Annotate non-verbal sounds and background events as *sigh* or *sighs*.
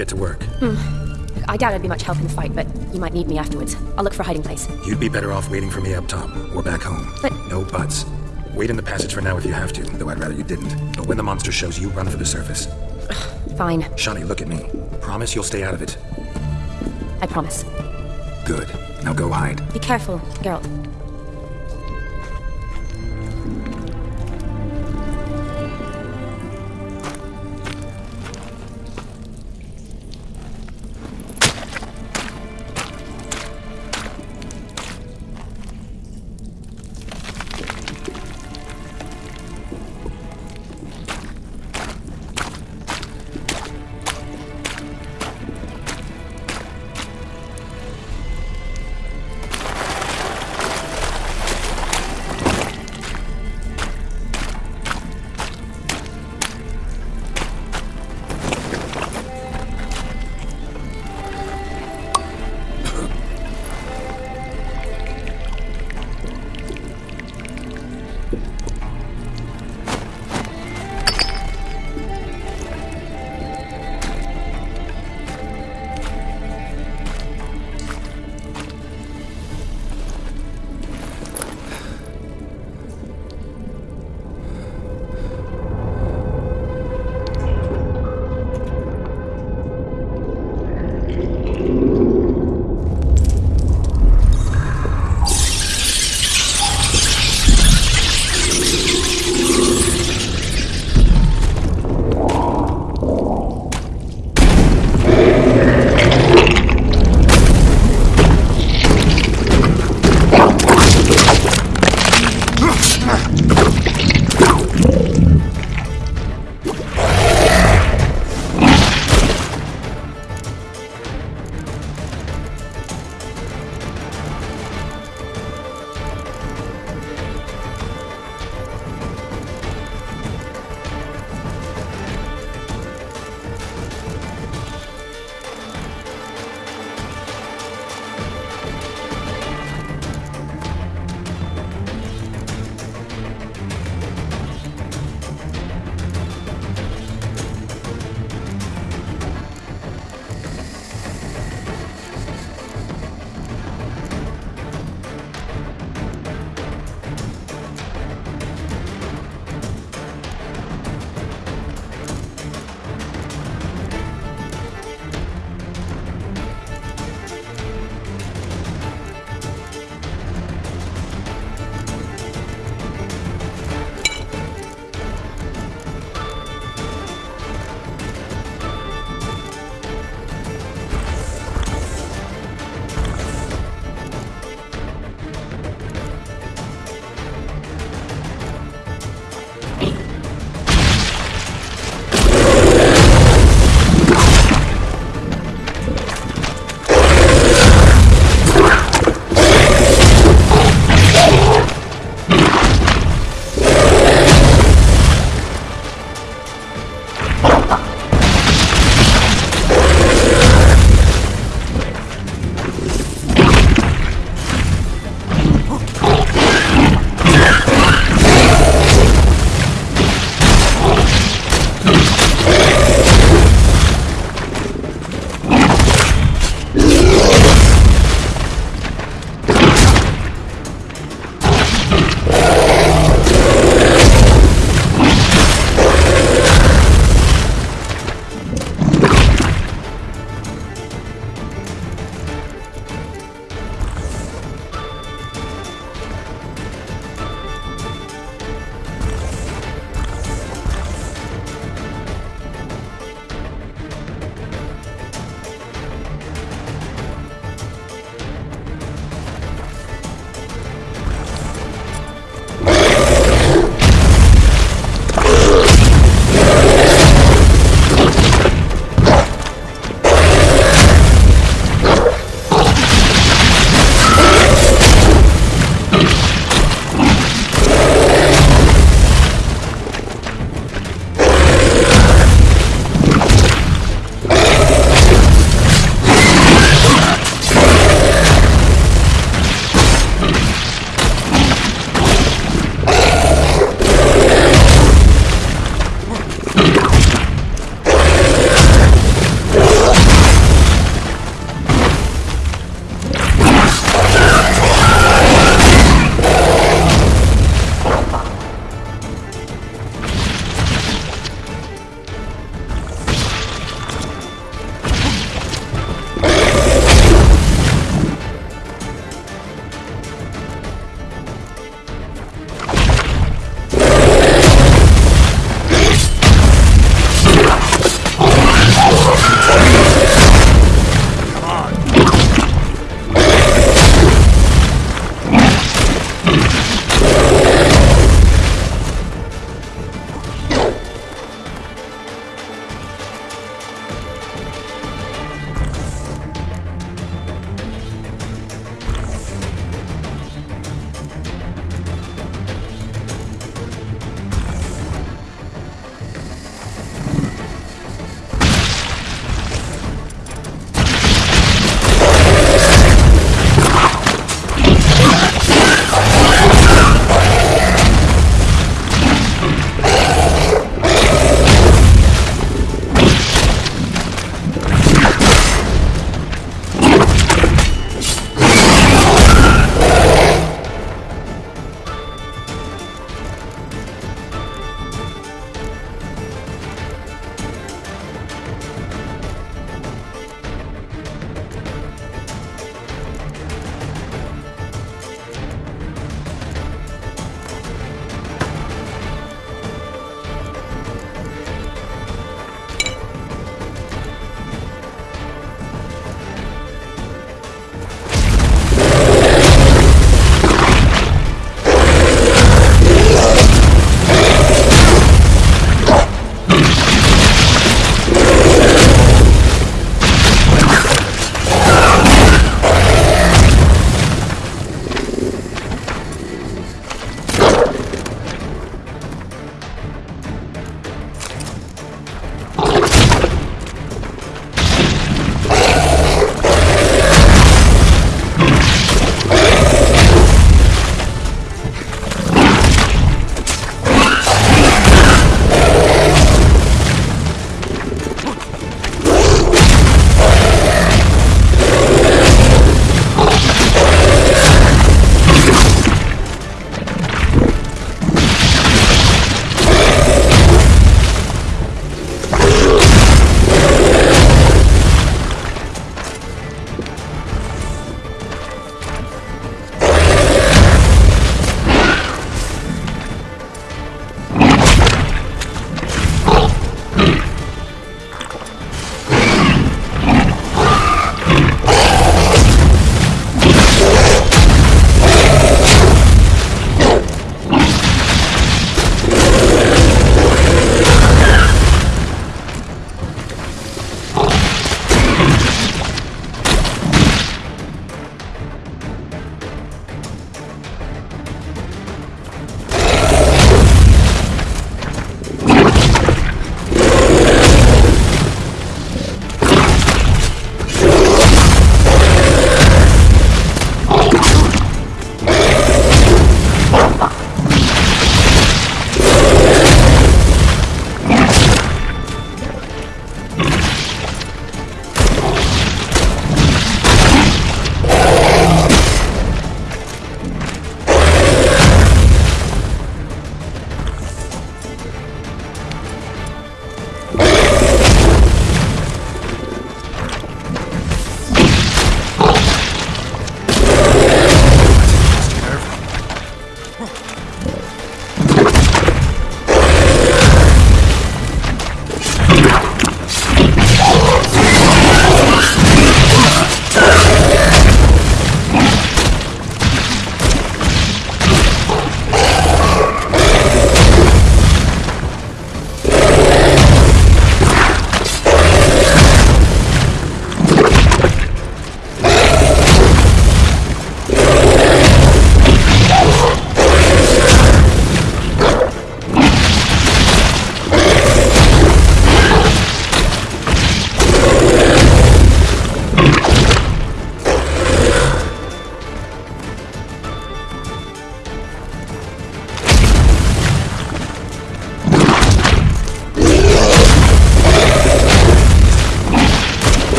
get to work. Hmm. I doubt I'd be much help in the fight, but you might need me afterwards. I'll look for a hiding place. You'd be better off waiting for me up top, or back home. But- No buts. Wait in the passage for now if you have to, though I'd rather you didn't. But when the monster shows you, run for the surface. *sighs* Fine. Shani, look at me. Promise you'll stay out of it. I promise. Good. Now go hide. Be careful, Geralt.